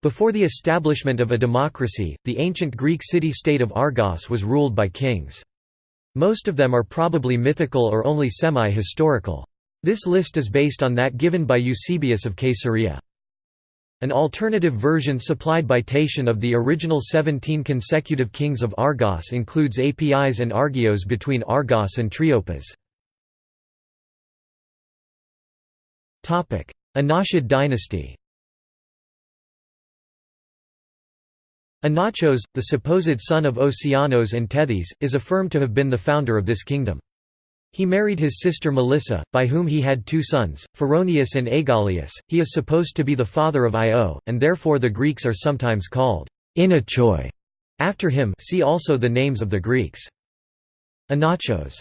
Before the establishment of a democracy, the ancient Greek city-state of Argos was ruled by kings. Most of them are probably mythical or only semi-historical. This list is based on that given by Eusebius of Caesarea. An alternative version supplied by Tatian of the original 17 consecutive kings of Argos includes Apis and Argios between Argos and Triopas. Inachid dynasty Inachos, the supposed son of Oceanos and Tethys, is affirmed to have been the founder of this kingdom. He married his sister Melissa, by whom he had two sons, Phoroneus and Aegialeus. He is supposed to be the father of Io, and therefore the Greeks are sometimes called Inachoi after him. See also the names of the Greeks. Inachos,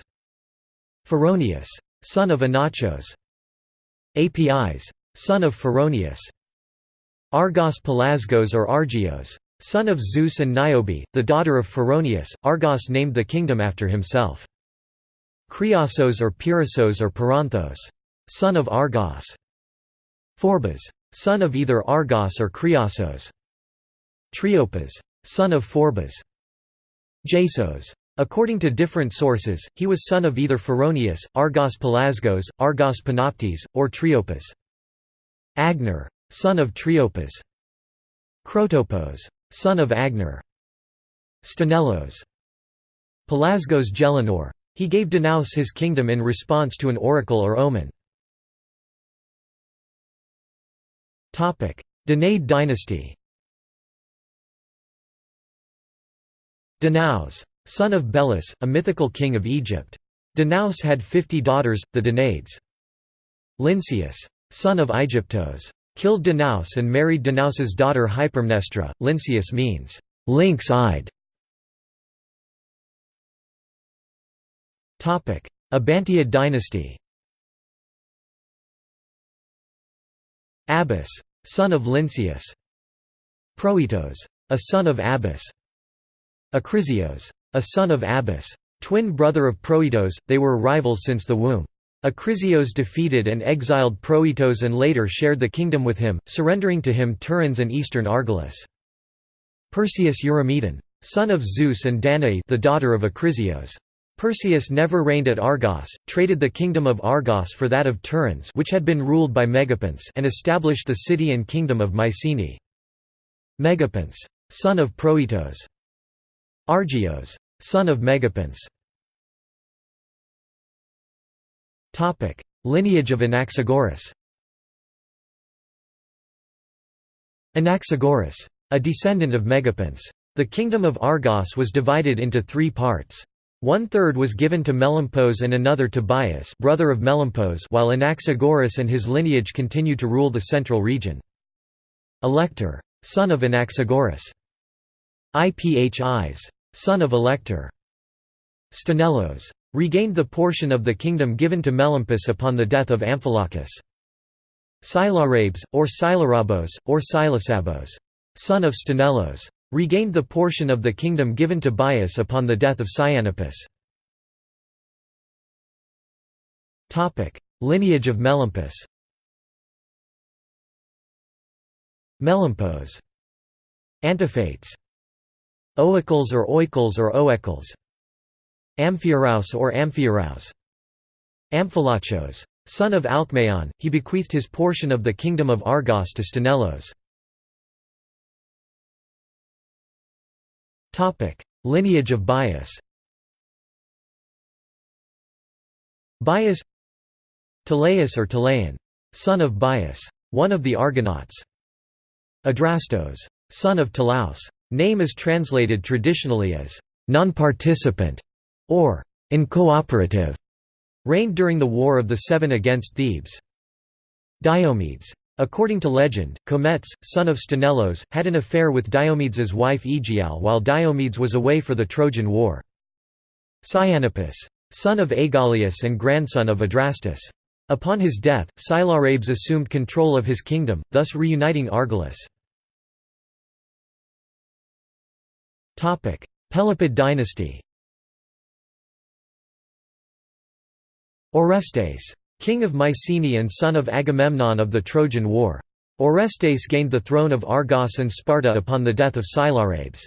Phoroneus, son of Inachos, Apis, son of Phoroneus, Argos Pelasgos or Argios, Son of Zeus and Niobe, the daughter of Phoroneus, Argos named the kingdom after himself. Kriasos or Pyrasos or Peranthos. Son of Argos. Phorbas. Son of either Argos or Kriasos. Triopas. Son of Phorbas. Jasos. According to different sources, he was son of either Phoroneus, Argos Pelasgos, Argos Panoptes, or Triopas. Agenor. Son of Triopas. Crotopos son of Agenor. Sthenellos. Pelasgos Gelanor. He gave Danaus his kingdom in response to an oracle or omen. Danaid dynasty Danaus. Son of Belus, a mythical king of Egypt. Danaus had fifty daughters, the Danaids. Lynceus. Son of Aegyptos killed Danaus and married Danaus's daughter Hypermnestra. Lynceus means lynx-eyed. Abantiad dynasty. Abas, son of Lynceus. Proetos, a son of Abas. Acrisios, a son of Abas. Twin brother of Proetos, they were rivals since the womb. Acrisios defeated and exiled Proetos and later shared the kingdom with him, surrendering to him Tiryns and eastern Argolis. Perseus Eurymedon. Son of Zeus and Danae the daughter of Acrisios. Perseus never reigned at Argos, traded the kingdom of Argos for that of Tiryns which had been ruled by Megapenthes and established the city and kingdom of Mycenae. Megapenthes. Son of Proetos. Argios. Son of Megapenthes. Lineage of Anaxagoras Anaxagoras. A descendant of Megapenthes. The kingdom of Argos was divided into three parts. One-third was given to Melampos and another to Bias brother of Melampos while Anaxagoras and his lineage continued to rule the central region. Alector. Son of Anaxagoras. Iphis. Son of Alector. Sthenellos regained the portion of the kingdom given to Melampus upon the death of Amphilochus. Silarabes, or Silarabos, or Silasabos, son of Sthenellos, regained the portion of the kingdom given to Bias upon the death of Cyanippus. Lineage of Melampus Melampos Antiphates Oicles or Oikles or Oekles Amphiaraus or Amphiaraus. Amphilochos. Son of Alcmaeon, he bequeathed his portion of the kingdom of Argos to Sthenellos. Lineage of Bias Bias Teleus or Telean. Son of Bias. One of the Argonauts. Adrastos. Son of Talaus. Name is translated traditionally as non-participant or incooperative, reigned during the War of the Seven against Thebes. Diomedes. According to legend, Cometes, son of Sthenellos, had an affair with Diomedes's wife Aegiale while Diomedes was away for the Trojan War. Cyanippus. Son of Aegialeus and grandson of Adrastus. Upon his death, Silarabes assumed control of his kingdom, thus reuniting Argolis. Pelopid dynasty Orestes. King of Mycenae and son of Agamemnon of the Trojan War. Orestes gained the throne of Argos and Sparta upon the death of Sillarabes.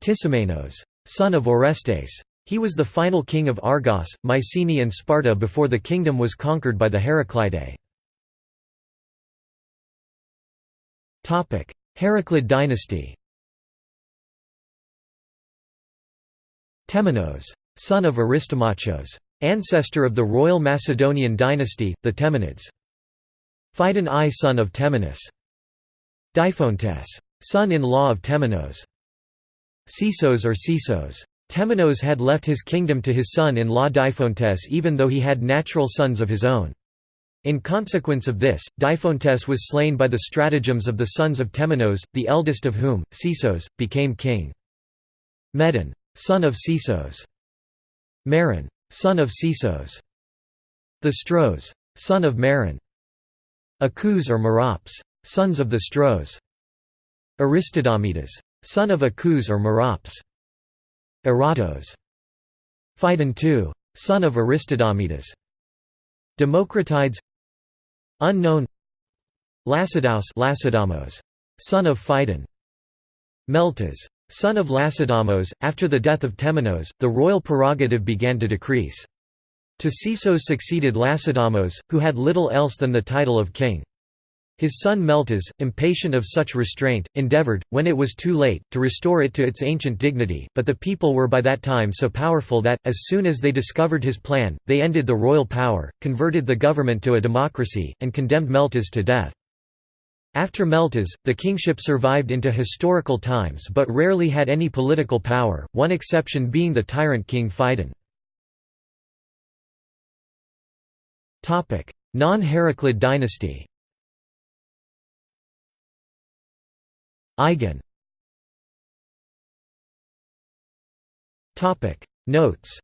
Tisamenos, son of Orestes. He was the final king of Argos, Mycenae and Sparta before the kingdom was conquered by the Heraclidae. Heraclid dynasty Temenos. Son of Aristomachos. Ancestor of the royal Macedonian dynasty, the Temenids. Phidon I son of Temenus. Diphontes. Son-in-law of Temenos. Sisos or Sisos. Temenos had left his kingdom to his son-in-law Diphontes even though he had natural sons of his own. In consequence of this, Diphontes was slain by the stratagems of the sons of Temenos, the eldest of whom, Sisos, became king. Medon. Son of Sisos. Maron. Son of Sisos. The Stros. Son of Maron. Acus or Merops. Sons of the Stros. Aristodomedas. Son of Acus or Merops. Eratos. Phidon II. Son of Aristodomedas. Democritides Unknown Lacedaus Lacedaemos. Son of Phidon. Meltas. Son of Lacedaemos, after the death of Temenos, the royal prerogative began to decrease. To Sisos succeeded Lacedaemos, who had little else than the title of king. His son Meltas, impatient of such restraint, endeavoured, when it was too late, to restore it to its ancient dignity, but the people were by that time so powerful that, as soon as they discovered his plan, they ended the royal power, converted the government to a democracy, and condemned Meltas to death. After Meltas, the kingship survived into historical times but rarely had any political power, one exception being the tyrant king Phidon. Non-Heraclid dynasty Eigen Notes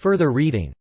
Further reading